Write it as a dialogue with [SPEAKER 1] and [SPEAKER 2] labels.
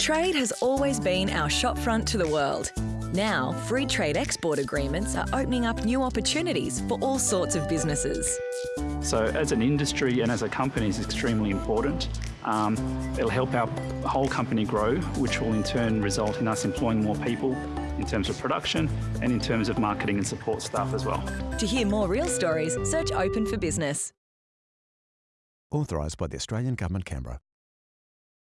[SPEAKER 1] Trade has always been our shopfront to the world. Now, free trade export agreements are opening up new opportunities for all sorts of businesses.
[SPEAKER 2] So as an industry and as a company is extremely important. Um, it'll help our whole company grow, which will in turn result in us employing more people in terms of production and in terms of marketing and support staff as well.
[SPEAKER 1] To hear more real stories, search Open for Business.
[SPEAKER 3] Authorised by the Australian Government, Canberra.